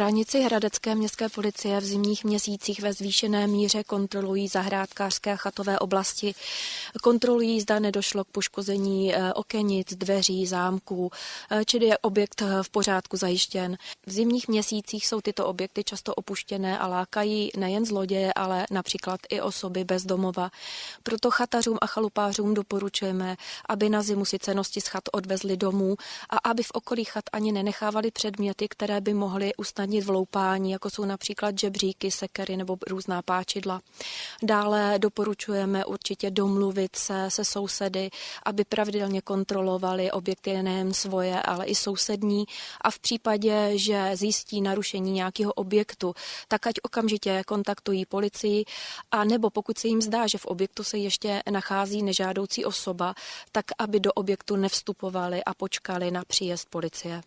Stránici Hradecké městské policie v zimních měsících ve zvýšené míře kontrolují zahrádkářské chatové oblasti. Kontrolují, zda nedošlo k poškození eh, okenic, dveří, zámků, eh, čili je objekt eh, v pořádku zajištěn. V zimních měsících jsou tyto objekty často opuštěné a lákají nejen zloděje, ale například i osoby bez domova. Proto chatařům a chalupářům doporučujeme, aby na zimu si cenosti z chat odvezli domů a aby v okolí chat ani nenechávali předměty, které by mohly usnadnit vloupání, jako jsou například žebříky, sekery nebo různá páčidla. Dále doporučujeme určitě domluvit se se sousedy, aby pravidelně kontrolovali objekty nejen svoje, ale i sousední a v případě, že zjistí narušení nějakého objektu, tak ať okamžitě kontaktují policii a nebo pokud se jim zdá, že v objektu se ještě nachází nežádoucí osoba, tak aby do objektu nevstupovali a počkali na příjezd policie.